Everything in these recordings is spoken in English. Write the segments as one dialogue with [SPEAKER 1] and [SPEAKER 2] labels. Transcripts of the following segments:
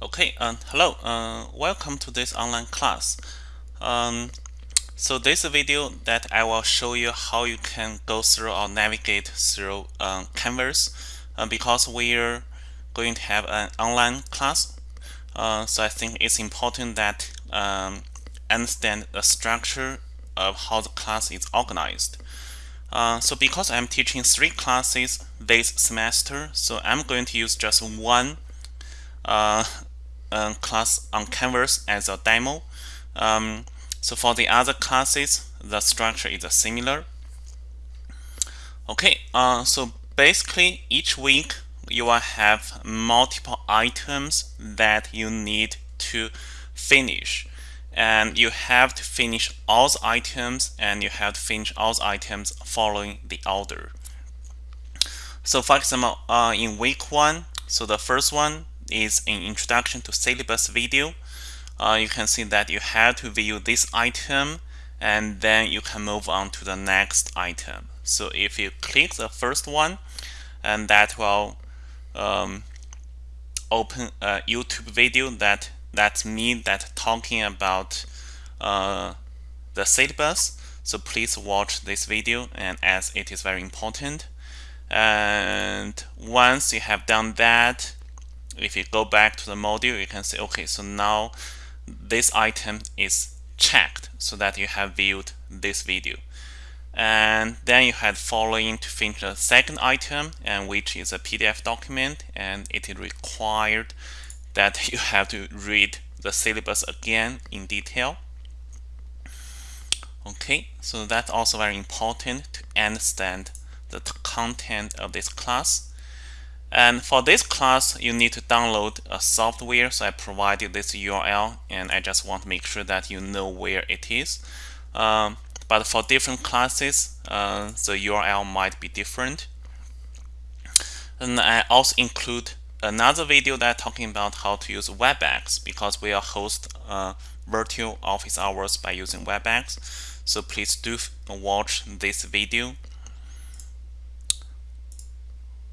[SPEAKER 1] Okay, um, hello, uh, welcome to this online class. Um, so this video that I will show you how you can go through or navigate through um, Canvas uh, because we're going to have an online class. Uh, so I think it's important that um, understand the structure of how the class is organized. Uh, so because I'm teaching three classes this semester, so I'm going to use just one uh, class on Canvas as a demo. Um, so for the other classes, the structure is similar. Okay, uh, so basically each week you will have multiple items that you need to finish and you have to finish all the items and you have to finish all the items following the order. So for example, uh, in week one, so the first one is an introduction to syllabus video. Uh, you can see that you have to view this item and then you can move on to the next item. So if you click the first one, and that will um, open a YouTube video that that's me that talking about uh, the syllabus. So please watch this video and as it is very important. And once you have done that, if you go back to the module, you can say, okay, so now this item is checked so that you have viewed this video. And then you had following to finish the second item, and which is a PDF document, and it is required that you have to read the syllabus again in detail. Okay, so that's also very important to understand the content of this class. And for this class, you need to download a software. So I provided this URL, and I just want to make sure that you know where it is. Um, but for different classes, uh, the URL might be different. And I also include another video that talking about how to use WebEx because we are host uh, virtual office hours by using WebEx. So please do watch this video.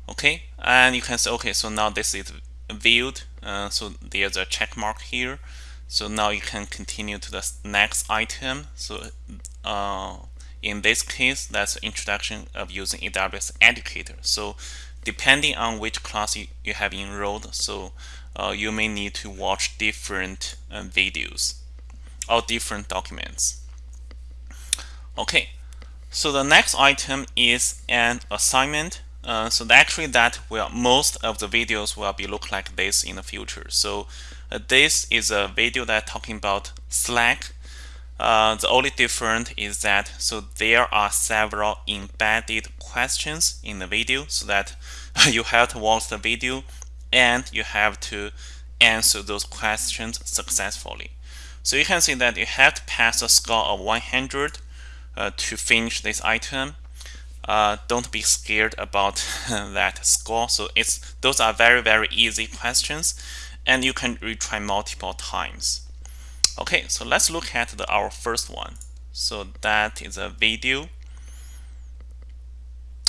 [SPEAKER 1] Okay, and you can say, okay, so now this is viewed. Uh, so there's a check mark here. So now you can continue to the next item. So uh, in this case, that's introduction of using AWS Educator. So depending on which class you, you have enrolled, so uh, you may need to watch different uh, videos or different documents. Okay, so the next item is an assignment. Uh, so actually that will most of the videos will be look like this in the future. So uh, this is a video that talking about Slack. Uh, the only difference is that so there are several embedded questions in the video so that you have to watch the video and you have to answer those questions successfully. So you can see that you have to pass a score of 100 uh, to finish this item. Uh, don't be scared about that score. So it's those are very very easy questions, and you can retry multiple times. Okay, so let's look at the, our first one. So that is a video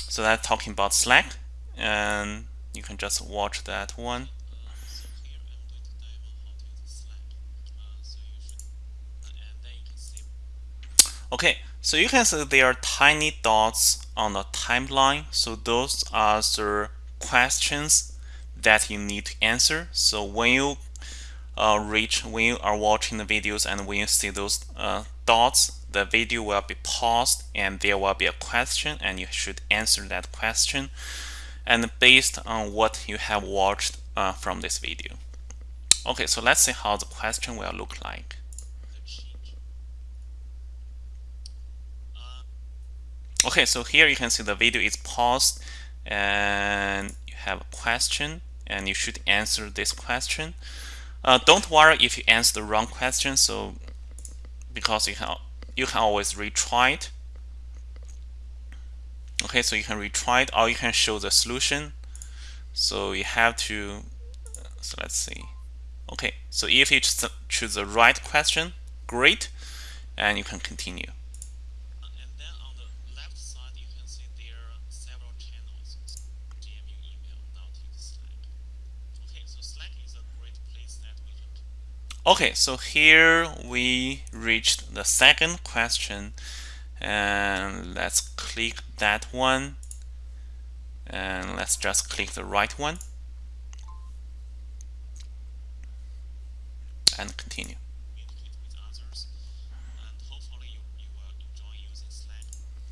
[SPEAKER 1] so that's talking about Slack and you can just watch that one. Okay, so you can see there are tiny dots on the timeline. So those are the questions that you need to answer. So when you uh, reach, when you are watching the videos and when you see those uh, dots, the video will be paused and there will be a question and you should answer that question and based on what you have watched uh, from this video. Okay, so let's see how the question will look like. Okay, so here you can see the video is paused and you have a question and you should answer this question. Uh, don't worry if you answer the wrong question, so because you can you can always retry it. Okay, so you can retry it or you can show the solution. So you have to, so let's see. Okay, so if you choose the right question, great, and you can continue. Okay, so here we reached the second question and let's click that one and let's just click the right one and continue.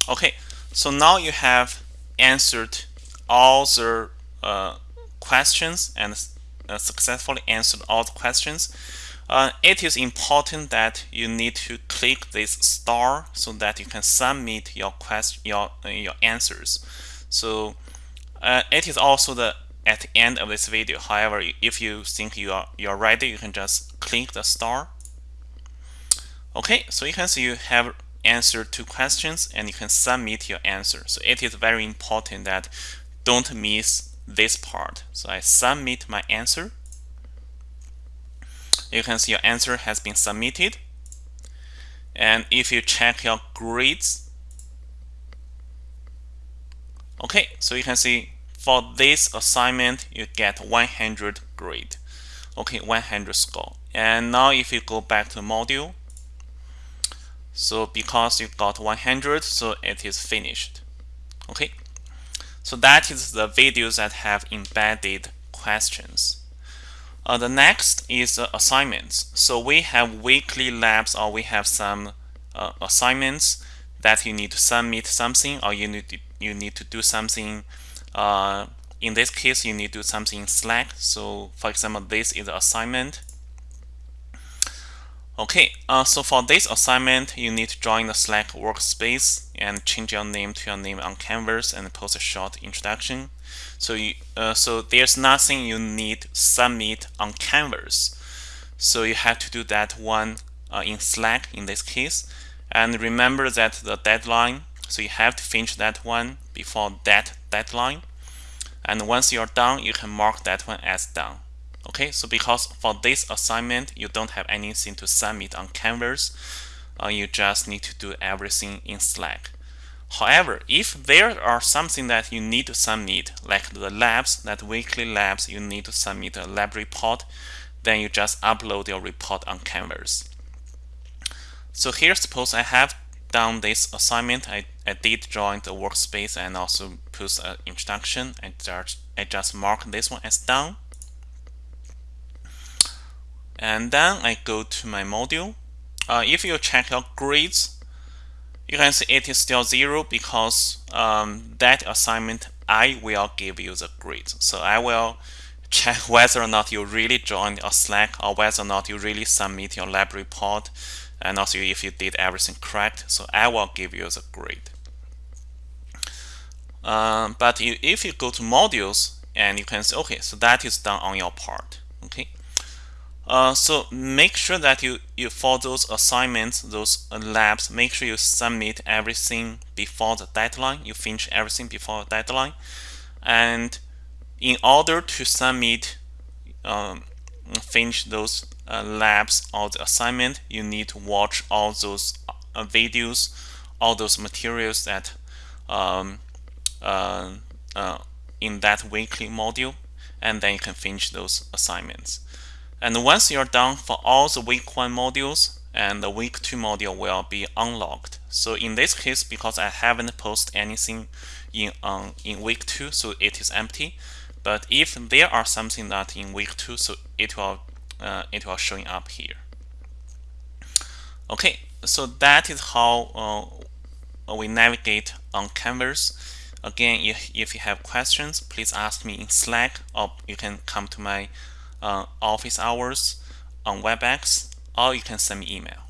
[SPEAKER 1] Okay, so now you have answered all the uh, questions and uh, successfully answered all the questions. Uh, it is important that you need to click this star so that you can submit your question your uh, your answers. So uh, it is also the at the end of this video. However, if you think you are you are ready, you can just click the star. Okay, so you can see you have answered two questions and you can submit your answer. So it is very important that don't miss this part. So I submit my answer. You can see your answer has been submitted. And if you check your grades, okay, so you can see for this assignment, you get 100 grade. Okay, 100 score. And now if you go back to module, so because you got 100, so it is finished. Okay, so that is the videos that have embedded questions. Uh, the next is uh, assignments. So we have weekly labs or we have some uh, assignments that you need to submit something or you need to, you need to do something uh, in this case, you need to do something in Slack. So for example, this is assignment. Okay, uh, so for this assignment, you need to join the Slack workspace and change your name to your name on Canvas and post a short introduction. So, you, uh, so there's nothing you need submit on Canvas. So you have to do that one uh, in Slack in this case. And remember that the deadline, so you have to finish that one before that deadline. And once you're done, you can mark that one as done. Okay, so because for this assignment, you don't have anything to submit on Canvas, uh, you just need to do everything in Slack. However, if there are something that you need to submit, like the labs, that weekly labs, you need to submit a lab report, then you just upload your report on Canvas. So here, suppose I have done this assignment, I, I did join the workspace and also put an introduction. I just, I just mark this one as done. And then I go to my module. Uh, if you check your grades, you can see it is still zero because um, that assignment I will give you the grade. So I will check whether or not you really joined a Slack or whether or not you really submit your lab report and also if you did everything correct. So I will give you the grade. Um, but if you go to modules and you can say, okay, so that is done on your part. Uh, so make sure that you, you for those assignments, those uh, labs, make sure you submit everything before the deadline. You finish everything before the deadline. And in order to submit, um, finish those uh, labs or the assignment, you need to watch all those uh, videos, all those materials that um, uh, in that weekly module, and then you can finish those assignments. And once you're done for all the week one modules, and the week two module will be unlocked. So in this case, because I haven't posted anything in um, in week two, so it is empty. But if there are something that in week two, so it will uh, it will showing up here. Okay, so that is how uh, we navigate on Canvas. Again, if, if you have questions, please ask me in Slack or you can come to my uh, office hours on WebEx or you can send me email.